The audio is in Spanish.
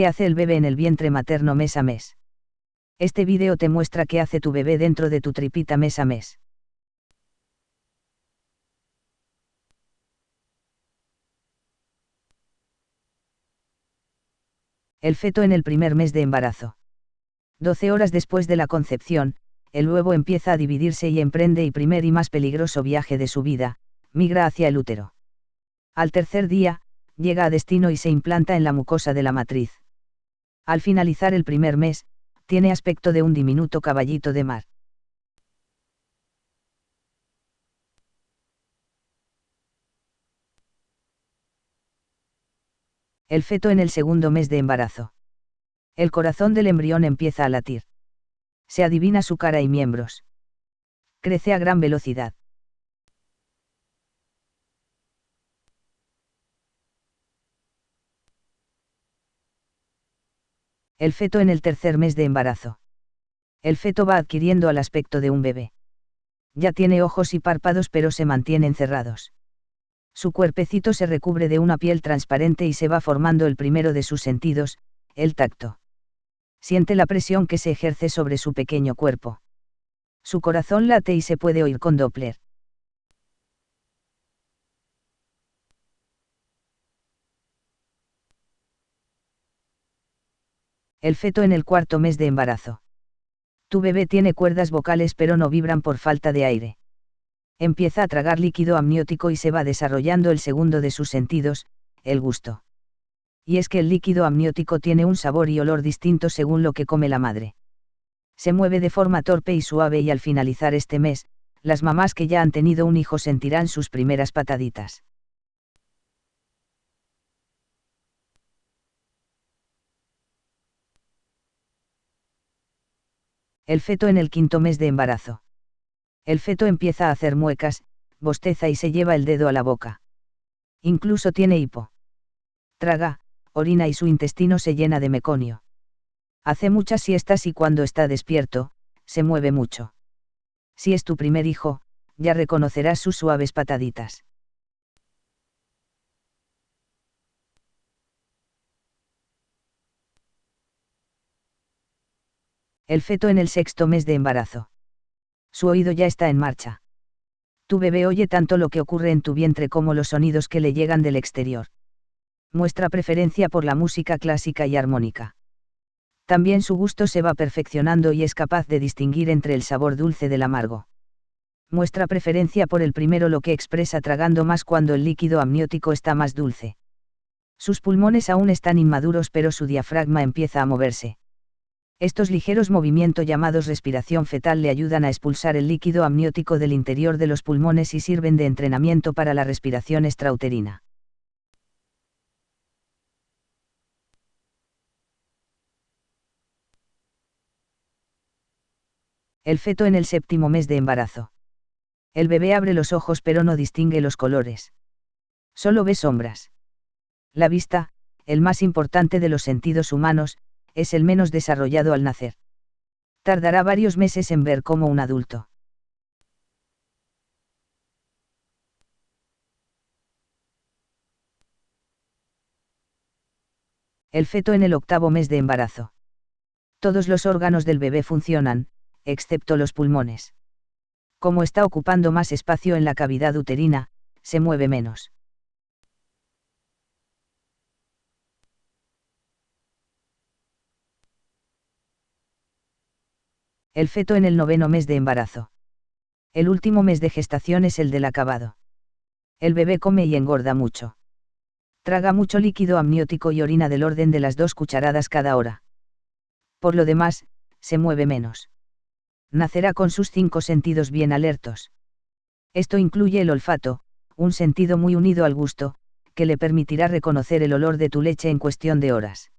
¿Qué hace el bebé en el vientre materno mes a mes? Este vídeo te muestra qué hace tu bebé dentro de tu tripita mes a mes. El feto en el primer mes de embarazo. 12 horas después de la concepción, el huevo empieza a dividirse y emprende el primer y más peligroso viaje de su vida, migra hacia el útero. Al tercer día, llega a destino y se implanta en la mucosa de la matriz. Al finalizar el primer mes, tiene aspecto de un diminuto caballito de mar. El feto en el segundo mes de embarazo. El corazón del embrión empieza a latir. Se adivina su cara y miembros. Crece a gran velocidad. El feto en el tercer mes de embarazo. El feto va adquiriendo al aspecto de un bebé. Ya tiene ojos y párpados pero se mantienen cerrados. Su cuerpecito se recubre de una piel transparente y se va formando el primero de sus sentidos, el tacto. Siente la presión que se ejerce sobre su pequeño cuerpo. Su corazón late y se puede oír con Doppler. El feto en el cuarto mes de embarazo. Tu bebé tiene cuerdas vocales pero no vibran por falta de aire empieza a tragar líquido amniótico y se va desarrollando el segundo de sus sentidos, el gusto. Y es que el líquido amniótico tiene un sabor y olor distinto según lo que come la madre. Se mueve de forma torpe y suave y al finalizar este mes, las mamás que ya han tenido un hijo sentirán sus primeras pataditas. El feto en el quinto mes de embarazo. El feto empieza a hacer muecas, bosteza y se lleva el dedo a la boca. Incluso tiene hipo. Traga, orina y su intestino se llena de meconio. Hace muchas siestas y cuando está despierto, se mueve mucho. Si es tu primer hijo, ya reconocerás sus suaves pataditas. El feto en el sexto mes de embarazo. Su oído ya está en marcha. Tu bebé oye tanto lo que ocurre en tu vientre como los sonidos que le llegan del exterior. Muestra preferencia por la música clásica y armónica. También su gusto se va perfeccionando y es capaz de distinguir entre el sabor dulce del amargo. Muestra preferencia por el primero lo que expresa tragando más cuando el líquido amniótico está más dulce. Sus pulmones aún están inmaduros pero su diafragma empieza a moverse. Estos ligeros movimientos llamados respiración fetal le ayudan a expulsar el líquido amniótico del interior de los pulmones y sirven de entrenamiento para la respiración extrauterina. El feto en el séptimo mes de embarazo. El bebé abre los ojos pero no distingue los colores. Solo ve sombras. La vista, el más importante de los sentidos humanos, es el menos desarrollado al nacer. Tardará varios meses en ver como un adulto. El feto en el octavo mes de embarazo. Todos los órganos del bebé funcionan, excepto los pulmones. Como está ocupando más espacio en la cavidad uterina, se mueve menos. El feto en el noveno mes de embarazo. El último mes de gestación es el del acabado. El bebé come y engorda mucho. Traga mucho líquido amniótico y orina del orden de las dos cucharadas cada hora. Por lo demás, se mueve menos. Nacerá con sus cinco sentidos bien alertos. Esto incluye el olfato, un sentido muy unido al gusto, que le permitirá reconocer el olor de tu leche en cuestión de horas.